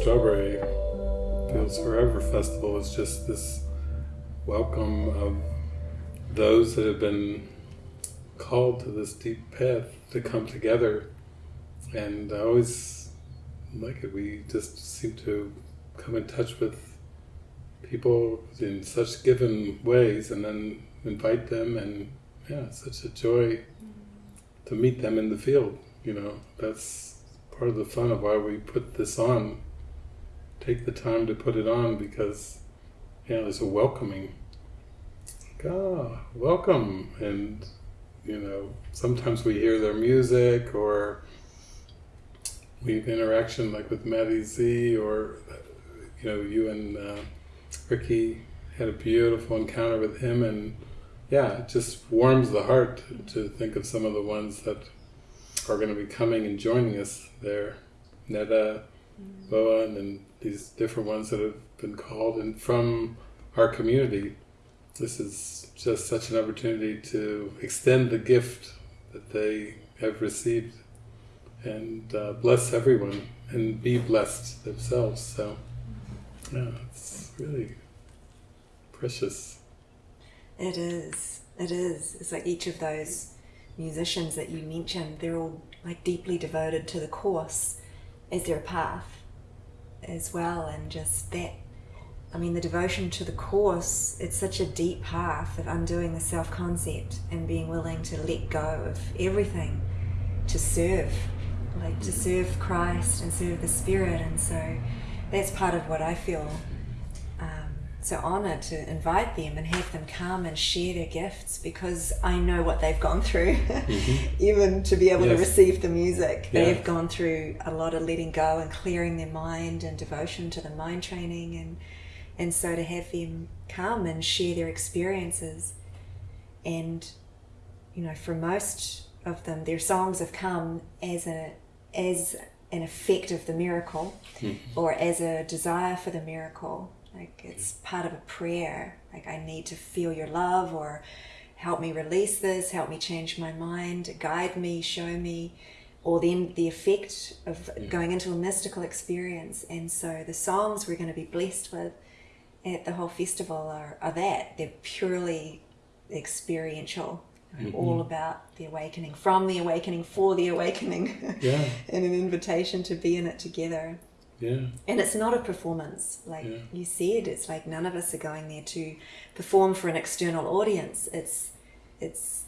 Strawberry Fields Forever Festival is just this welcome of those that have been called to this deep path to come together. And I always like it. We just seem to come in touch with people in such given ways and then invite them and yeah, such a joy to meet them in the field, you know. That's part of the fun of why we put this on take the time to put it on because yeah, there's a welcoming. Like, ah, welcome, and you know, sometimes we hear their music or we have interaction like with Maddie Z or you know, you and uh, Ricky had a beautiful encounter with him, and yeah, it just warms the heart to think of some of the ones that are going to be coming and joining us there. Netta, Boa, and these different ones that have been called and from our community. This is just such an opportunity to extend the gift that they have received and uh, bless everyone and be blessed themselves. So, yeah, it's really precious. It is. It is. It's like each of those musicians that you mentioned, they're all like deeply devoted to the course as their path as well and just that I mean the devotion to the course it's such a deep path of undoing the self-concept and being willing to let go of everything to serve like to serve Christ and serve the Spirit and so that's part of what I feel so honored to invite them and have them come and share their gifts because I know what they've gone through. Mm-hmm. Even to be able yes. to receive the music, yeah. they've gone through a lot of letting go and clearing their mind and devotion to the mind training and and so to have them come and share their experiences and you know for most of them their songs have come as a as an effect of the miracle mm-hmm. or as a desire for the miracle like it's part of a prayer. Like I need to feel your love or help me release this, help me change my mind, guide me, show me, or then the effect of going into a mystical experience. And so the songs we're going to be blessed with at the whole festival are, are that. They're purely experiential. Mm-hmm. All about the awakening, from the awakening, for the awakening, yeah. and an invitation to be in it together. Yeah. And it's not a performance. Like yeah. you said, it's like none of us are going there to perform for an external audience. It's it's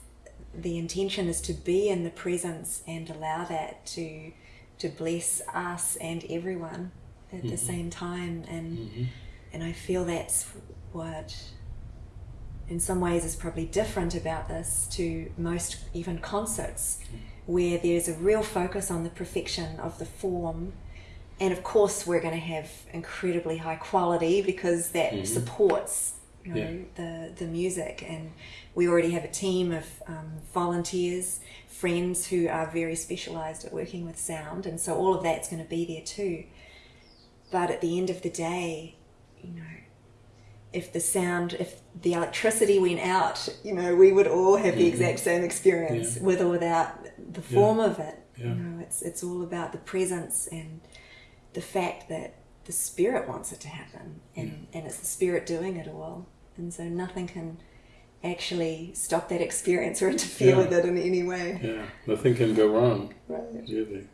the intention is to be in the presence and allow that to to bless us and everyone at mm-hmm. the same time and mm-hmm. and I feel that's what in some ways is probably different about this to most even concerts where there's a real focus on the perfection of the form and of course we're going to have incredibly high quality because that mm-hmm. supports you know yeah. the the music and we already have a team of um, volunteers friends who are very specialized at working with sound and so all of that's going to be there too but at the end of the day you know if the sound if the electricity went out you know we would all have the exact same experience yeah. with or without the form yeah. of it you know it's it's all about the presence and the fact that the spirit wants it to happen and, yeah. and it's the spirit doing it all and so nothing can actually stop that experience or interfere yeah. with it in any way yeah nothing can go wrong right really